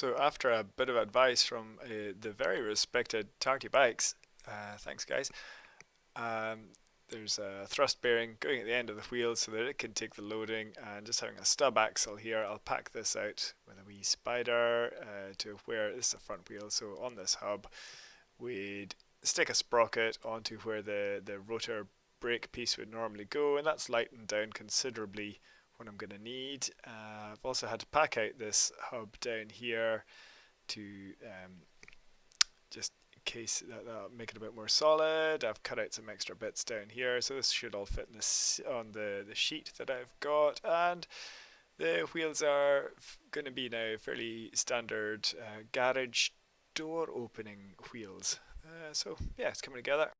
So after a bit of advice from uh, the very respected Tarky Bikes, uh, thanks guys, um, there's a thrust bearing going at the end of the wheel so that it can take the loading and just having a stub axle here, I'll pack this out with a wee spider uh, to where this is a front wheel, so on this hub we'd stick a sprocket onto where the, the rotor brake piece would normally go and that's lightened down considerably what I'm going to need. Uh, I've also had to pack out this hub down here to um, just in case that, that'll make it a bit more solid. I've cut out some extra bits down here so this should all fit in on the, the sheet that I've got and the wheels are going to be now fairly standard uh, garage door opening wheels. Uh, so yeah, it's coming together.